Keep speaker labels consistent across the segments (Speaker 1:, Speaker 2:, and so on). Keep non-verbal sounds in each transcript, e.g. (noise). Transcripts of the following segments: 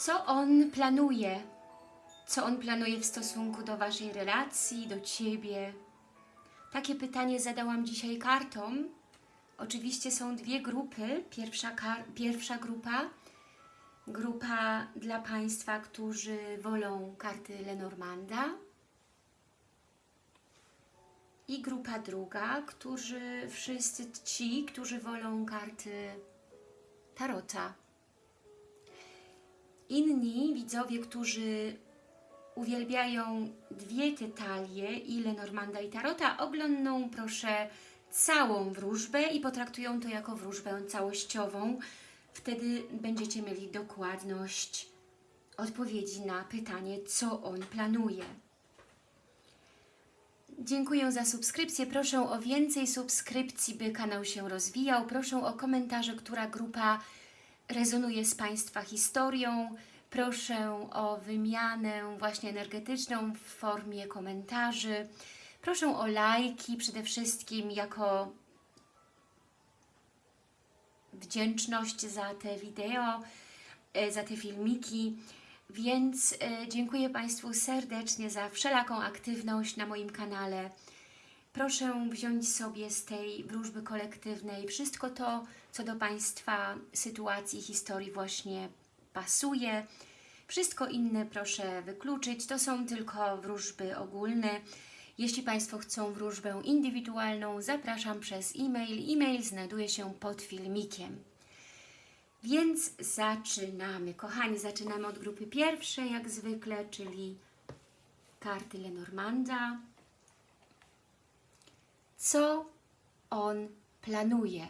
Speaker 1: Co on planuje? Co on planuje w stosunku do Waszej relacji, do Ciebie? Takie pytanie zadałam dzisiaj kartom. Oczywiście są dwie grupy. Pierwsza, pierwsza grupa, grupa dla Państwa, którzy wolą karty Lenormanda i grupa druga, którzy wszyscy ci, którzy wolą karty Tarota. Inni widzowie, którzy uwielbiają dwie te talie, i Lenormanda i Tarota, oglądną proszę całą wróżbę i potraktują to jako wróżbę całościową. Wtedy będziecie mieli dokładność odpowiedzi na pytanie, co on planuje. Dziękuję za subskrypcję. Proszę o więcej subskrypcji, by kanał się rozwijał. Proszę o komentarze, która grupa rezonuje z Państwa historią. Proszę o wymianę właśnie energetyczną w formie komentarzy. Proszę o lajki przede wszystkim jako wdzięczność za te wideo, e, za te filmiki. Więc e, dziękuję Państwu serdecznie za wszelaką aktywność na moim kanale. Proszę wziąć sobie z tej wróżby kolektywnej wszystko to, co do Państwa sytuacji, historii właśnie pasuje. Wszystko inne proszę wykluczyć. To są tylko wróżby ogólne. Jeśli Państwo chcą wróżbę indywidualną, zapraszam przez e-mail. E-mail znajduje się pod filmikiem. Więc zaczynamy. Kochani, zaczynamy od grupy pierwszej, jak zwykle, czyli karty Lenormanda. Co on planuje?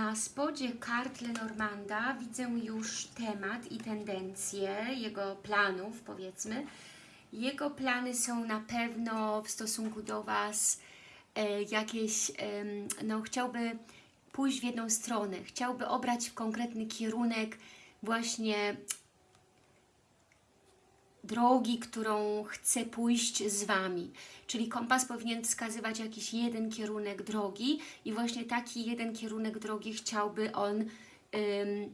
Speaker 1: Na spodzie kart Lenormanda widzę już temat i tendencje jego planów, powiedzmy. Jego plany są na pewno w stosunku do Was e, jakieś, e, no chciałby pójść w jedną stronę, chciałby obrać konkretny kierunek właśnie drogi, którą chce pójść z Wami. Czyli kompas powinien wskazywać jakiś jeden kierunek drogi i właśnie taki jeden kierunek drogi chciałby on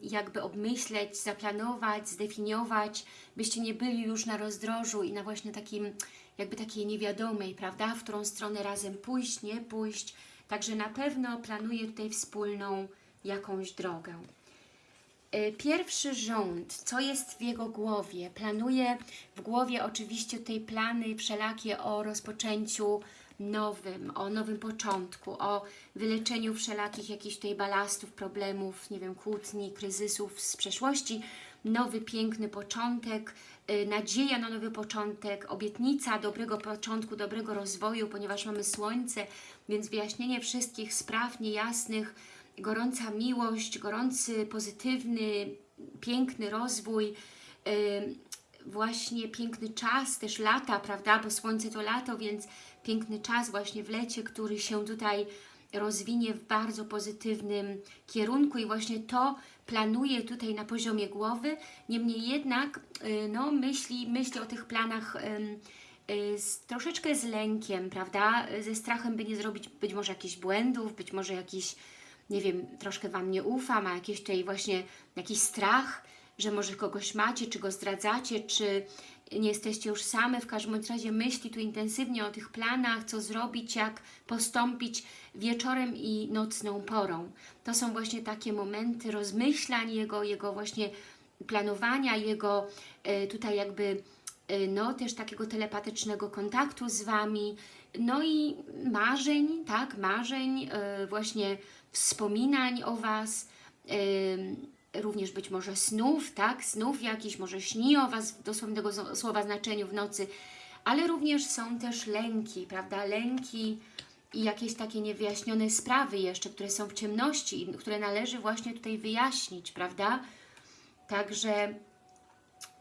Speaker 1: jakby obmyśleć, zaplanować, zdefiniować, byście nie byli już na rozdrożu i na właśnie takim, jakby takiej niewiadomej, prawda, w którą stronę razem pójść, nie pójść. Także na pewno planuje tutaj wspólną jakąś drogę. Y, pierwszy rząd, co jest w jego głowie? Planuje w głowie oczywiście tej plany wszelakie o rozpoczęciu nowym, o nowym początku, o wyleczeniu wszelakich jakichś tutaj balastów, problemów, nie wiem, kłótni, kryzysów z przeszłości, nowy, piękny początek, y, nadzieja na nowy początek, obietnica dobrego początku, dobrego rozwoju, ponieważ mamy Słońce, więc wyjaśnienie wszystkich spraw niejasnych, gorąca miłość, gorący, pozytywny, piękny rozwój, właśnie piękny czas, też lata, prawda, bo słońce to lato, więc piękny czas właśnie w lecie, który się tutaj rozwinie w bardzo pozytywnym kierunku. I właśnie to planuje tutaj na poziomie głowy, niemniej jednak y, no, myśli, myśli o tych planach y, z, troszeczkę z lękiem, prawda, ze strachem, by nie zrobić być może jakichś błędów, być może jakichś nie wiem, troszkę Wam nie ufa, ma jakiś tutaj właśnie jakiś strach, że może kogoś macie, czy go zdradzacie, czy nie jesteście już same, w każdym razie myśli tu intensywnie o tych planach, co zrobić, jak postąpić wieczorem i nocną porą. To są właśnie takie momenty rozmyślań jego, jego właśnie planowania, jego e, tutaj jakby e, no też takiego telepatycznego kontaktu z Wami, no i marzeń, tak, marzeń, e, właśnie wspominań o Was, również być może snów, tak, snów jakiś, może śni o Was w dosłownego słowa znaczeniu w nocy, ale również są też lęki, prawda, lęki i jakieś takie niewyjaśnione sprawy jeszcze, które są w ciemności, które należy właśnie tutaj wyjaśnić, prawda, także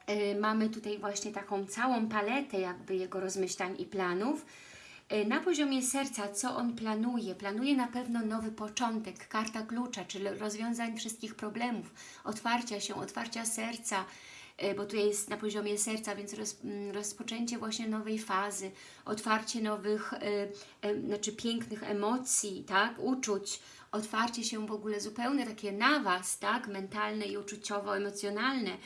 Speaker 1: y, mamy tutaj właśnie taką całą paletę jakby jego rozmyślań i planów, na poziomie serca, co on planuje? Planuje na pewno nowy początek, karta klucza, czyli rozwiązań wszystkich problemów, otwarcia się, otwarcia serca, e, bo tutaj jest na poziomie serca, więc roz, mm, rozpoczęcie właśnie nowej fazy, otwarcie nowych, e, e, znaczy pięknych emocji, tak, uczuć, otwarcie się w ogóle zupełnie takie na Was, tak, mentalne i uczuciowo-emocjonalne,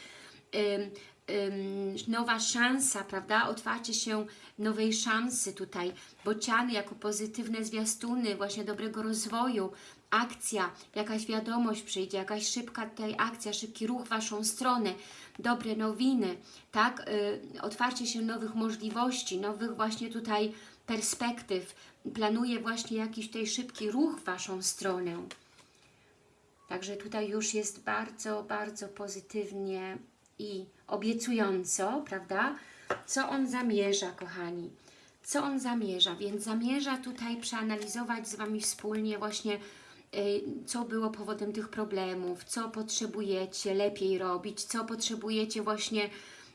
Speaker 1: nowa szansa, prawda? Otwarcie się nowej szansy tutaj. Bociany jako pozytywne zwiastuny właśnie dobrego rozwoju, akcja, jakaś wiadomość przyjdzie, jakaś szybka tutaj akcja, szybki ruch w Waszą stronę, dobre nowiny, tak? Y, otwarcie się nowych możliwości, nowych właśnie tutaj perspektyw. Planuje właśnie jakiś tutaj szybki ruch w Waszą stronę. Także tutaj już jest bardzo, bardzo pozytywnie i obiecująco, prawda? Co on zamierza, kochani? Co on zamierza? Więc zamierza tutaj przeanalizować z Wami wspólnie właśnie, y, co było powodem tych problemów, co potrzebujecie lepiej robić, co potrzebujecie właśnie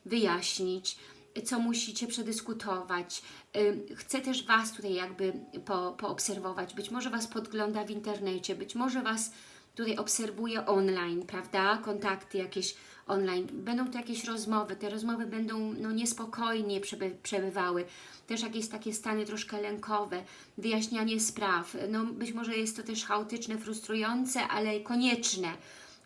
Speaker 1: wyjaśnić, co musicie przedyskutować. Y, Chcę też Was tutaj jakby po, poobserwować. Być może Was podgląda w internecie, być może Was tutaj obserwuje online, prawda? Kontakty jakieś online. Będą to jakieś rozmowy, te rozmowy będą no, niespokojnie przeby, przebywały. Też jakieś takie stany troszkę lękowe, wyjaśnianie spraw. No, być może jest to też chaotyczne, frustrujące, ale konieczne.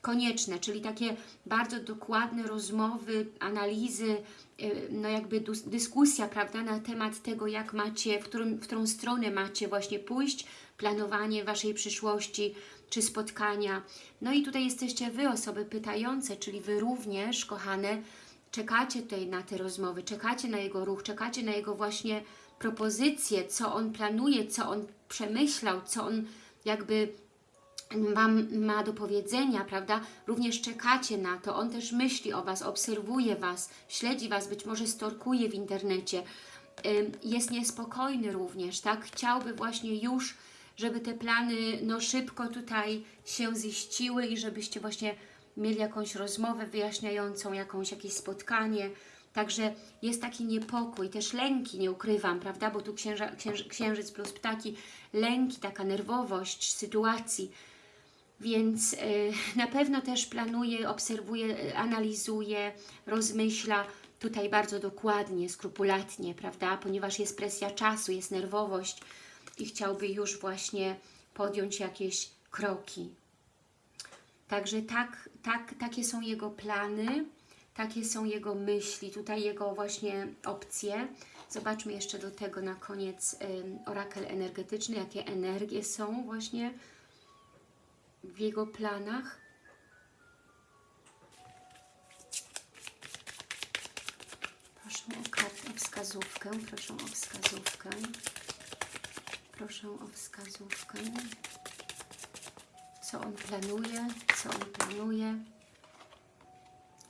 Speaker 1: Konieczne, czyli takie bardzo dokładne rozmowy, analizy, y, no jakby dyskusja, prawda, na temat tego, jak macie, w, którym, w którą stronę macie właśnie pójść, planowanie Waszej przyszłości, czy spotkania. No i tutaj jesteście Wy, osoby pytające, czyli Wy również, kochane, czekacie tutaj na te rozmowy, czekacie na jego ruch, czekacie na jego właśnie propozycje, co on planuje, co on przemyślał, co on jakby Wam ma do powiedzenia, prawda? Również czekacie na to. On też myśli o Was, obserwuje Was, śledzi Was, być może storkuje w internecie. Jest niespokojny również, tak? Chciałby właśnie już, żeby te plany no szybko tutaj się ziściły i żebyście właśnie mieli jakąś rozmowę wyjaśniającą, jakąś, jakieś spotkanie. Także jest taki niepokój, też lęki, nie ukrywam, prawda? Bo tu księża, księży, księżyc plus ptaki, lęki, taka nerwowość sytuacji. Więc y, na pewno też planuje, obserwuje, analizuje, rozmyśla tutaj bardzo dokładnie, skrupulatnie, prawda? Ponieważ jest presja czasu, jest nerwowość i chciałby już właśnie podjąć jakieś kroki. Także tak, tak, takie są jego plany, takie są jego myśli, tutaj jego właśnie opcje. Zobaczmy jeszcze do tego na koniec orakel energetyczny, jakie energie są właśnie w jego planach. Proszę o kartę, o wskazówkę, proszę o wskazówkę. Proszę o wskazówkę. Co on planuje, co on planuje.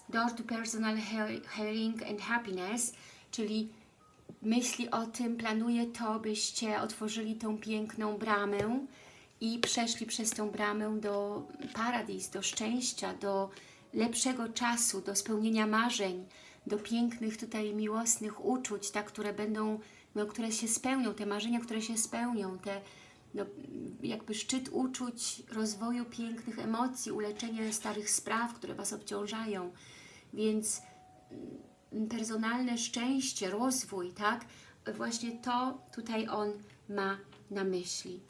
Speaker 1: Door to personal heal- healing and happiness, czyli myśli o tym, planuje to, byście otworzyli tą piękną bramę i przeszli przez tą bramę do paradis, do szczęścia, do lepszego czasu, do spełnienia marzeń, do pięknych tutaj miłosnych uczuć, tak, które będą, no, które się spełnią, te marzenia, które się spełnią, te no, jakby szczyt uczuć, rozwoju pięknych emocji, uleczenie starych spraw, które Was obciążają. Więc mm, personalne szczęście, rozwój, tak? Właśnie to tutaj on ma na myśli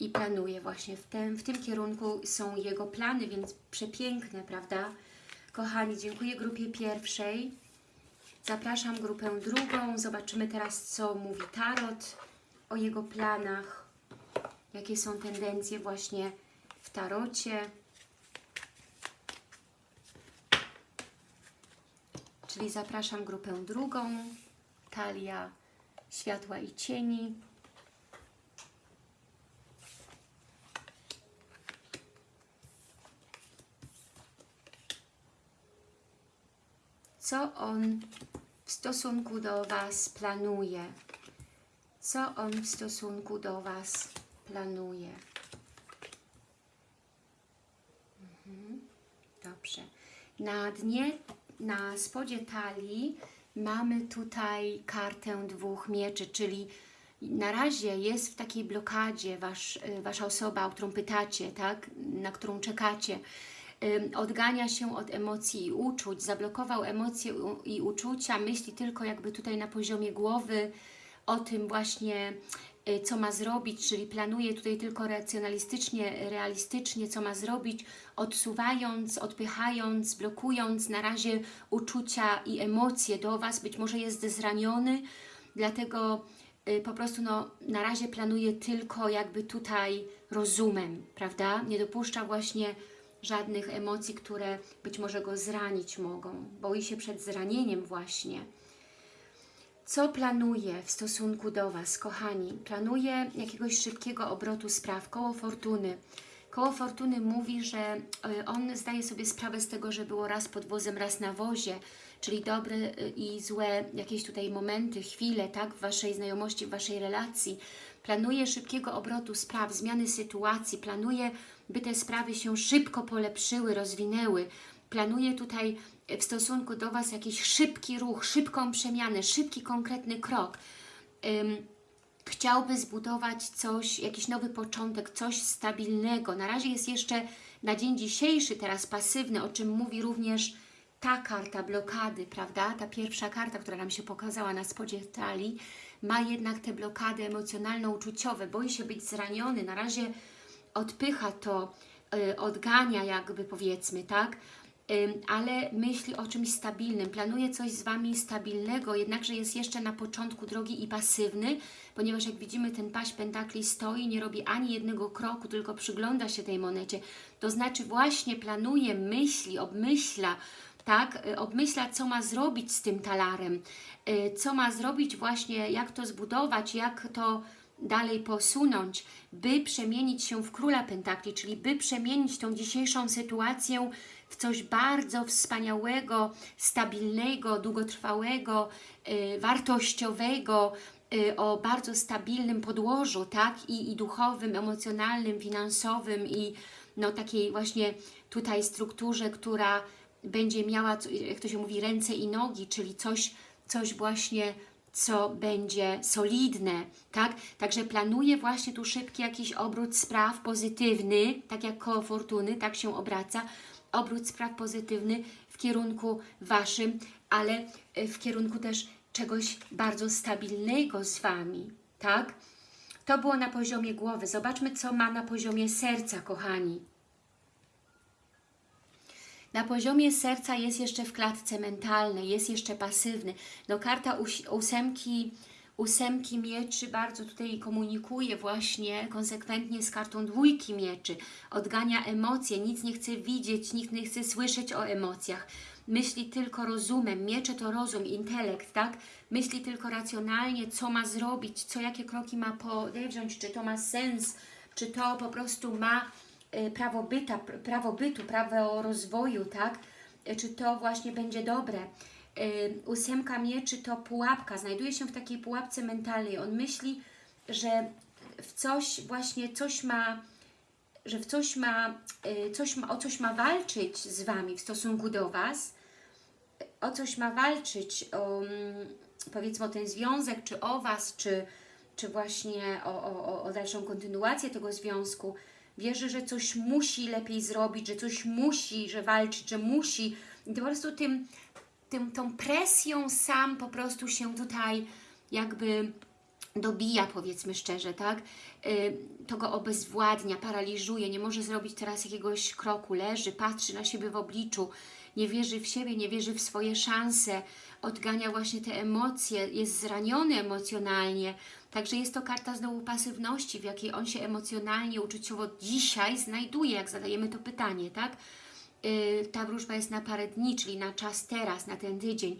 Speaker 1: i planuje właśnie w tym, w tym kierunku są jego plany, więc przepiękne, prawda? Kochani, dziękuję grupie pierwszej. Zapraszam grupę drugą. Zobaczymy teraz, co mówi Tarot o jego planach. Jakie są tendencje właśnie w Tarocie. Czyli zapraszam grupę drugą. Talia światła i cieni. Co on w stosunku do Was planuje. Co on w stosunku do Was planuje. Mhm. Dobrze. Na dnie, na spodzie talii mamy tutaj kartę dwóch mieczy, czyli na razie jest w takiej blokadzie wasz, Wasza osoba, o którą pytacie, tak? na którą czekacie odgania się od emocji i uczuć, zablokował emocje i uczucia, myśli tylko jakby tutaj na poziomie głowy o tym właśnie, y, co ma zrobić, czyli planuje tutaj tylko racjonalistycznie, realistycznie, co ma zrobić, odsuwając, odpychając, blokując na razie uczucia i emocje do Was, być może jest zraniony, dlatego y, po prostu no, na razie planuje tylko jakby tutaj rozumem, prawda? Nie dopuszcza właśnie żadnych emocji, które być może go zranić mogą. Boi się przed zranieniem właśnie. Co planuje w stosunku do Was, kochani? Planuje jakiegoś szybkiego obrotu spraw, koło fortuny. Koło fortuny mówi, że y, on zdaje sobie sprawę z tego, że było raz pod wozem, raz na wozie, czyli dobre y, i złe jakieś tutaj momenty, chwile, tak, w Waszej znajomości, w Waszej relacji. Planuje szybkiego obrotu spraw, zmiany sytuacji, planuje, by te sprawy się szybko polepszyły, rozwinęły. Planuje tutaj y, w stosunku do Was jakiś szybki ruch, szybką przemianę, szybki, konkretny krok. Ym, chciałby zbudować coś, jakiś nowy początek, coś stabilnego. Na razie jest jeszcze na dzień dzisiejszy teraz pasywny, o czym mówi również ta karta blokady, prawda? Ta pierwsza karta, która nam się pokazała na spodzie talii, ma jednak te blokady emocjonalno-uczuciowe. Boi się być zraniony, na razie odpycha to, y, odgania jakby powiedzmy, tak? Ym, ale myśli o czymś stabilnym, planuje coś z Wami stabilnego, jednakże jest jeszcze na początku drogi i pasywny, ponieważ jak widzimy ten paść pentakli stoi, nie robi ani jednego kroku, tylko przygląda się tej monecie, to znaczy właśnie planuje, myśli, obmyśla, tak, y, obmyśla co ma zrobić z tym talarem, y, co ma zrobić właśnie, jak to zbudować, jak to dalej posunąć, by przemienić się w Króla Pentakli, czyli by przemienić tą dzisiejszą sytuację w coś bardzo wspaniałego, stabilnego, długotrwałego, y, wartościowego, y, o bardzo stabilnym podłożu, tak? I, I duchowym, emocjonalnym, finansowym i no takiej właśnie tutaj strukturze, która będzie miała, jak to się mówi, ręce i nogi, czyli coś, coś właśnie co będzie solidne, tak? Także planuję właśnie tu szybki jakiś obrót spraw pozytywny, tak jak koło fortuny, tak się obraca, obrót spraw pozytywny w kierunku Waszym, ale y, w kierunku też czegoś bardzo stabilnego z Wami, tak? To było na poziomie głowy. Zobaczmy, co ma na poziomie serca, kochani. Na poziomie serca jest jeszcze w klatce mentalnej, jest jeszcze pasywny. No karta ós- ósemki, ósemki mieczy bardzo tutaj komunikuje właśnie konsekwentnie z kartą dwójki mieczy. Odgania emocje, nic nie chce widzieć, nikt nie chce słyszeć o emocjach. Myśli tylko rozumem, miecze to rozum, intelekt, tak? Myśli tylko racjonalnie, co ma zrobić, co, jakie kroki ma podjąć, czy to ma sens, czy to po prostu ma prawo, byta, pr- prawo bytu, prawo rozwoju, tak? Y, Czy to właśnie będzie dobre. Y, Ósemka mieczy to pułapka, znajduje się w takiej pułapce mentalnej. On myśli, że w coś właśnie, coś ma, że w coś ma, coś ma, o coś ma walczyć z Wami w stosunku do Was, o coś ma walczyć, o, mm, powiedzmy o ten związek, czy o Was, czy, czy właśnie o, o- o dalszą kontynuację tego związku. Wierzy, że coś musi lepiej zrobić, że coś musi, że walczyć, że musi. I po prostu tym, tym, tą presją sam po prostu się tutaj jakby dobija, powiedzmy szczerze, tak? Y, To go obezwładnia, paraliżuje, nie może zrobić teraz jakiegoś kroku, leży, patrzy na siebie w obliczu, nie wierzy w siebie, nie wierzy w swoje szanse, odgania właśnie te emocje, jest zraniony emocjonalnie. Także jest to karta znowu pasywności, w jakiej on się emocjonalnie, uczuciowo dzisiaj znajduje, jak zadajemy to pytanie, tak? Y, Ta wróżba jest na parę dni, czyli na czas teraz, na ten tydzień.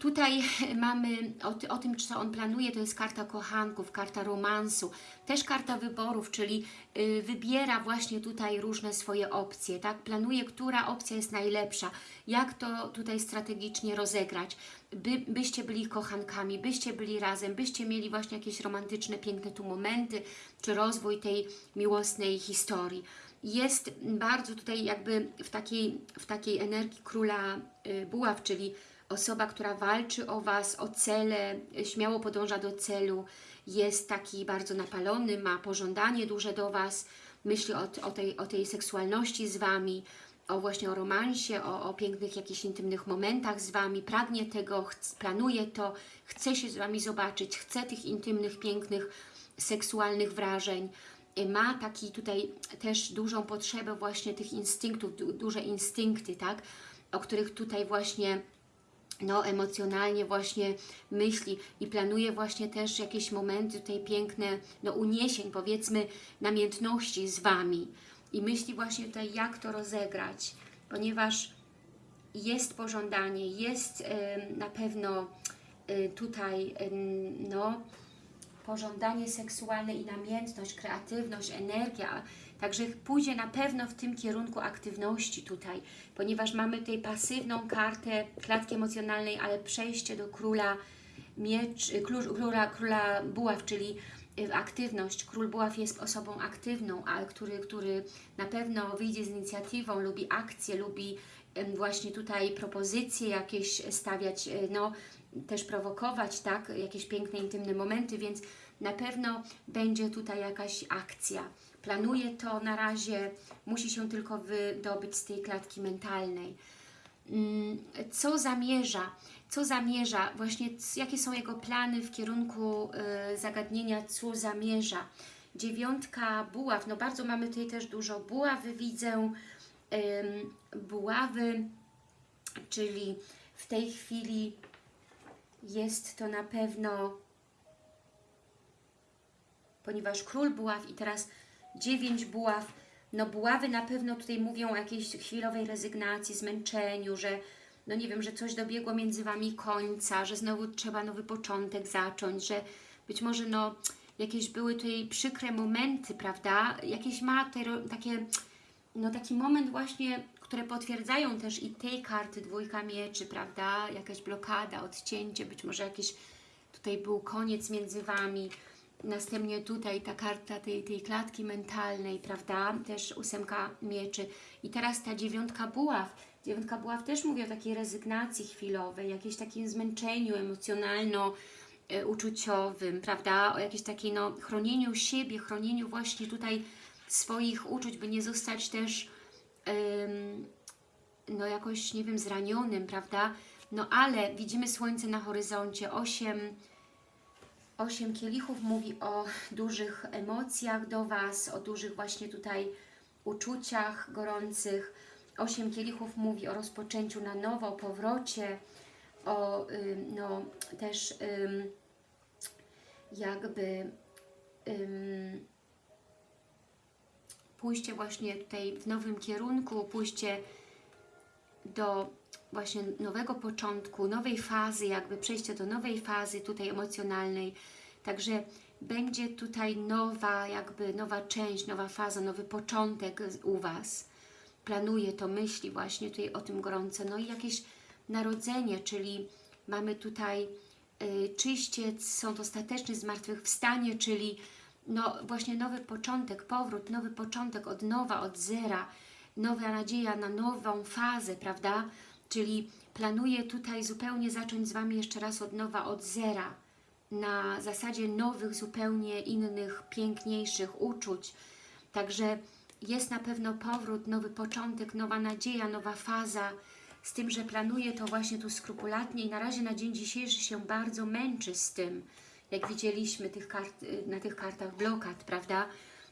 Speaker 1: Tutaj (laughs) mamy o, o tym, co on planuje, to jest karta kochanków, karta romansu, też karta wyborów, czyli y, wybiera właśnie tutaj różne swoje opcje, tak? Planuje, która opcja jest najlepsza, jak to tutaj strategicznie rozegrać, by, byście byli kochankami, byście byli razem, byście mieli właśnie jakieś romantyczne, piękne tu momenty, czy rozwój tej miłosnej historii. Jest bardzo tutaj jakby w takiej, w takiej energii króla y, buław, czyli osoba, która walczy o Was, o cele, śmiało podąża do celu, jest taki bardzo napalony, ma pożądanie duże do Was, myśli o, o, tej, o tej seksualności z Wami, o właśnie o romansie, o, o pięknych jakichś intymnych momentach z Wami, pragnie tego, planuje to, chce się z Wami zobaczyć, chce tych intymnych, pięknych, seksualnych wrażeń. Ma taki tutaj też dużą potrzebę właśnie tych instynktów, du duże instynkty, tak? O których tutaj właśnie no, emocjonalnie właśnie myśli i planuje właśnie też jakieś momenty tutaj piękne, no uniesień, powiedzmy, namiętności z Wami. I myśli właśnie tutaj, jak to rozegrać, ponieważ jest pożądanie, jest em, na pewno y, tutaj em, no, pożądanie seksualne i namiętność, kreatywność, energia, także pójdzie na pewno w tym kierunku aktywności tutaj, ponieważ mamy tutaj pasywną kartę klatki emocjonalnej, ale przejście do króla miecz, król, króla, króla buław, czyli y, aktywność. Król buław jest osobą aktywną, a który, który na pewno wyjdzie z inicjatywą, lubi akcje, lubi właśnie tutaj propozycje jakieś stawiać, y, no też prowokować, tak, jakieś piękne, intymne momenty, więc na pewno będzie tutaj jakaś akcja. Planuje to na razie, musi się tylko wydobyć z tej klatki mentalnej. Mm, Co zamierza? Co zamierza? Właśnie jakie są jego plany w kierunku y, zagadnienia, co zamierza? Dziewiątka buław, no bardzo mamy tutaj też dużo buławy, widzę buławy, czyli w tej chwili jest to na pewno, ponieważ król buław i teraz dziewięć buław, no buławy na pewno tutaj mówią o jakiejś chwilowej rezygnacji, zmęczeniu, że no nie wiem, że coś dobiegło między Wami końca, że znowu trzeba nowy początek zacząć, że być może no jakieś były tutaj przykre momenty, prawda? Jakieś ma te, takie, no taki moment właśnie, które potwierdzają też i tej karty dwójka mieczy, prawda? Jakaś blokada, odcięcie, być może jakiś tutaj był koniec między Wami. Następnie tutaj ta karta tej, tej klatki mentalnej, prawda? Też ósemka mieczy. I teraz ta dziewiątka buław. Dziewiątka buław też mówi o takiej rezygnacji chwilowej, jakimś takim zmęczeniu emocjonalno-uczuciowym, prawda? O jakimś takiej, no, chronieniu siebie, chronieniu właśnie tutaj swoich uczuć, by nie zostać też em, no jakoś, nie wiem, zranionym, prawda? No ale widzimy słońce na horyzoncie, osiem Osiem kielichów mówi o dużych emocjach do Was, o dużych właśnie tutaj uczuciach gorących. Osiem kielichów mówi o rozpoczęciu na nowo, o powrocie, o no, też jakby pójście właśnie tutaj w nowym kierunku, pójście do właśnie nowego początku, nowej fazy, jakby przejście do nowej fazy tutaj emocjonalnej. Także będzie tutaj nowa, jakby nowa część, nowa faza, nowy początek u Was. Planuje to, myśli właśnie tutaj o tym gorąco. No i jakieś narodzenie, czyli mamy tutaj y, czyściec, sąd ostateczny, zmartwychwstanie, czyli no właśnie nowy początek, powrót, nowy początek od nowa, od zera, nowa nadzieja na nową fazę, prawda? Czyli planuję tutaj zupełnie zacząć z Wami jeszcze raz od nowa, od zera, na zasadzie nowych, zupełnie innych, piękniejszych uczuć. Także jest na pewno powrót, nowy początek, nowa nadzieja, nowa faza, z tym, że planuję to właśnie tu skrupulatnie i na razie na dzień dzisiejszy się bardzo męczy z tym, jak widzieliśmy tych kart, y, na tych kartach blokad, prawda?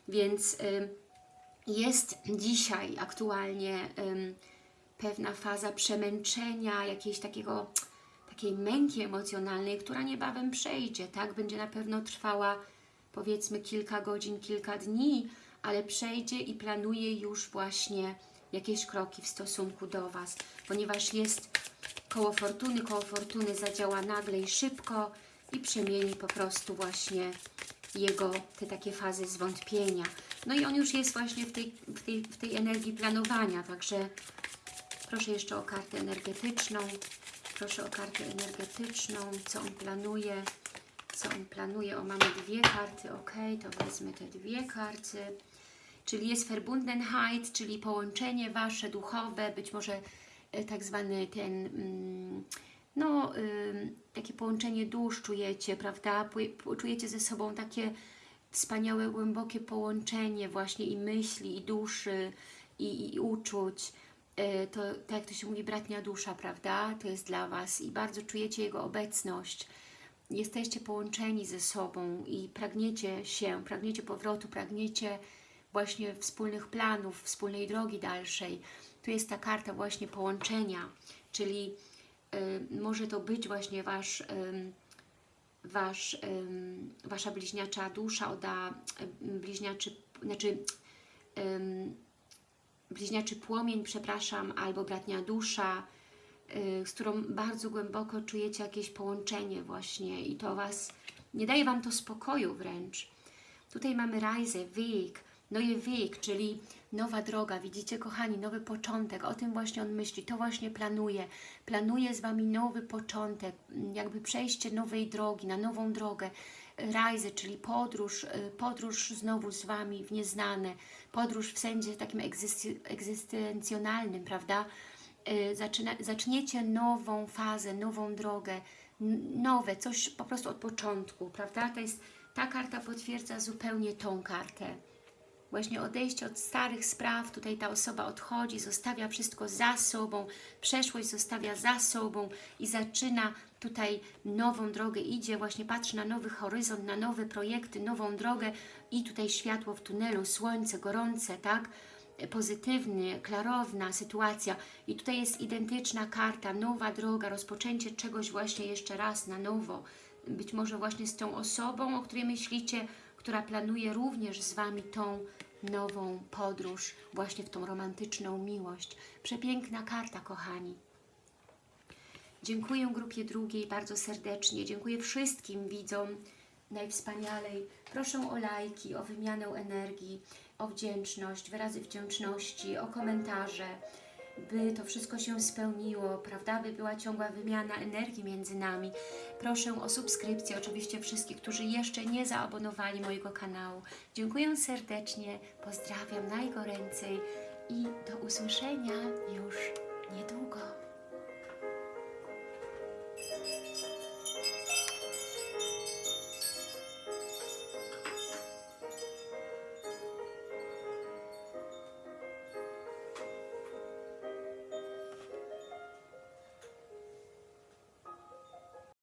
Speaker 1: Więc y, jest dzisiaj aktualnie ym, pewna faza przemęczenia, jakiejś takiego, takiej męki emocjonalnej, która niebawem przejdzie, tak? Będzie na pewno trwała powiedzmy kilka godzin, kilka dni, ale przejdzie i planuje już właśnie jakieś kroki w stosunku do Was, ponieważ jest koło fortuny, koło fortuny zadziała nagle i szybko i przemieni po prostu właśnie jego te takie fazy zwątpienia. No i on już jest właśnie w tej, w tej, w tej energii planowania, także proszę jeszcze o kartę energetyczną. Proszę o kartę energetyczną, co on planuje, co on planuje. O, mamy dwie karty, ok, to wezmę te dwie karty. Czyli jest Verbundenheit, czyli połączenie Wasze duchowe, być może e, tak zwany ten, mm, no, takie połączenie dusz czujecie, prawda? Czujecie ze sobą takie wspaniałe, głębokie połączenie właśnie i myśli, i duszy, i, i uczuć. E, to tak jak to się mówi, bratnia dusza, prawda? To jest dla Was i bardzo czujecie Jego obecność. Jesteście połączeni ze sobą i pragniecie się, pragniecie powrotu, pragniecie właśnie wspólnych planów, wspólnej drogi dalszej. Tu jest ta karta właśnie połączenia, czyli y, może to być właśnie Wasz, ym, wasz ym, Wasza bliźniacza dusza odda ym, bliźniaczy, znaczy bliźniaczy płomień, przepraszam, albo bratnia dusza, y, z którą bardzo głęboko czujecie jakieś połączenie właśnie i to Was, nie daje Wam to spokoju wręcz. Tutaj mamy Reise, Weg, Neue Weg, czyli nowa droga, widzicie kochani, nowy początek, o tym właśnie on myśli, to właśnie planuje, planuje z Wami nowy początek, jakby przejście nowej drogi, na nową drogę, Reise, czyli podróż, y, podróż znowu z Wami w nieznane, podróż w sensie takim egzystencjonalnym, prawda? Y, Zaczyna, zaczniecie nową fazę, nową drogę, nowe, coś po prostu od początku, prawda? To jest, ta karta potwierdza zupełnie tą kartę. Właśnie odejście od starych spraw, tutaj ta osoba odchodzi, zostawia wszystko za sobą, przeszłość zostawia za sobą i zaczyna tutaj nową drogę, idzie, właśnie patrzy na nowy horyzont, na nowe projekty, nową drogę i tutaj światło w tunelu, słońce gorące, tak? pozytywny, klarowna sytuacja i tutaj jest identyczna karta, nowa droga, rozpoczęcie czegoś właśnie jeszcze raz na nowo, być może właśnie z tą osobą, o której myślicie, która planuje również z Wami tą nową podróż, właśnie w tą romantyczną miłość. Przepiękna karta, kochani. Dziękuję grupie drugiej bardzo serdecznie. Dziękuję wszystkim widzom najwspanialej. Proszę o lajki, o wymianę energii, o wdzięczność, wyrazy wdzięczności, o komentarze, by to wszystko się spełniło, prawda? By była ciągła wymiana energii między nami. Proszę o subskrypcję, oczywiście wszystkich, którzy jeszcze nie zaabonowali mojego kanału. Dziękuję serdecznie, pozdrawiam najgoręcej i do usłyszenia już niedługo.